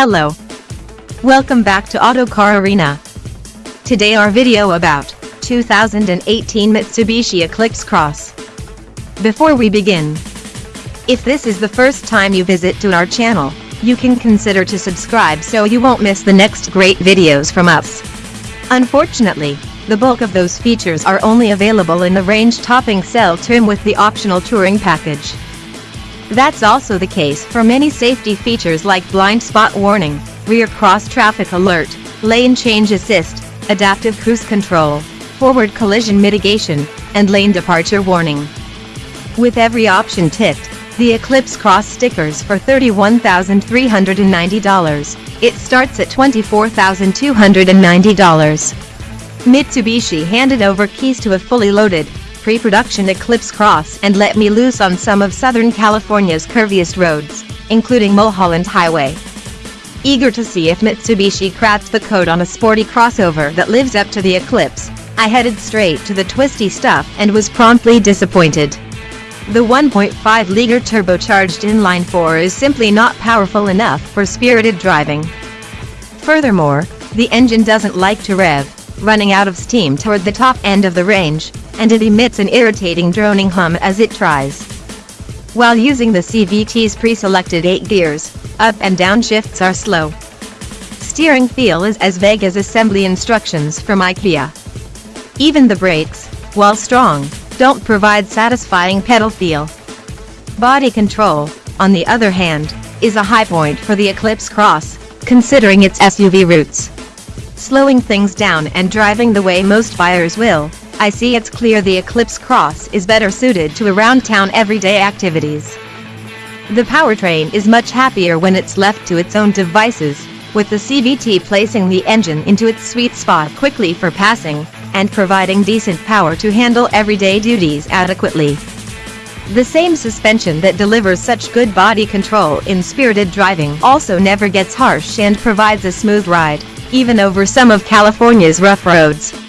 Hello. Welcome back to Autocar Arena. Today our video about 2018 Mitsubishi Eclipse Cross. Before we begin, if this is the first time you visit to our channel, you can consider to subscribe so you won't miss the next great videos from us. Unfortunately, the bulk of those features are only available in the range topping SEL trim with the optional touring package. That's also the case for many safety features like blind spot warning, rear cross traffic alert, lane change assist, adaptive cruise control, forward collision mitigation, and lane departure warning. With every option ticked, the Eclipse Cross stickers for $31,390. It starts at $24,290. Mitsubishi handed over keys to a fully loaded, pre-production Eclipse Cross and let me loose on some of Southern California's curviest roads, including Mulholland Highway. Eager to see if Mitsubishi cracks the code on a sporty crossover that lives up to the Eclipse, I headed straight to the twisty stuff and was promptly disappointed. The 1.5-liter turbocharged inline-4 is simply not powerful enough for spirited driving. Furthermore, the engine doesn't like to rev, running out of steam toward the top end of the range, and it emits an irritating droning hum as it tries. While using the CVT's pre-selected 8 gears, up and down shifts are slow. Steering feel is as vague as assembly instructions from IKEA. Even the brakes, while strong, don't provide satisfying pedal feel. Body control, on the other hand, is a high point for the Eclipse Cross, considering its SUV roots slowing things down and driving the way most buyers will, I see it's clear the Eclipse Cross is better suited to around-town everyday activities. The powertrain is much happier when it's left to its own devices, with the CVT placing the engine into its sweet spot quickly for passing, and providing decent power to handle everyday duties adequately. The same suspension that delivers such good body control in spirited driving also never gets harsh and provides a smooth ride even over some of California's rough roads.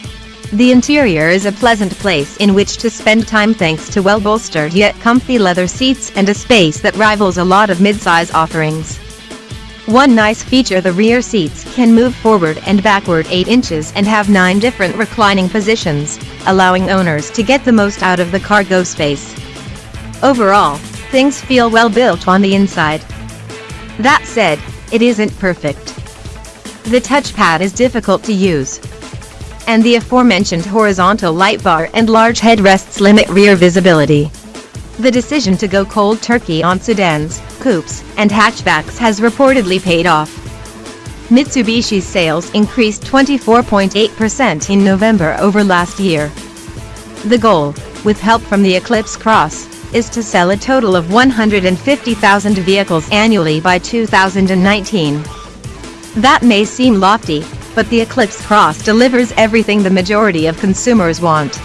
The interior is a pleasant place in which to spend time thanks to well-bolstered yet comfy leather seats and a space that rivals a lot of midsize offerings. One nice feature the rear seats can move forward and backward 8 inches and have 9 different reclining positions, allowing owners to get the most out of the cargo space. Overall, things feel well built on the inside. That said, it isn't perfect. The touchpad is difficult to use. And the aforementioned horizontal light bar and large headrests limit rear visibility. The decision to go cold turkey on sedans, coupes, and hatchbacks has reportedly paid off. Mitsubishi's sales increased 24.8% in November over last year. The goal, with help from the Eclipse Cross, is to sell a total of 150,000 vehicles annually by 2019. That may seem lofty, but the Eclipse Cross delivers everything the majority of consumers want.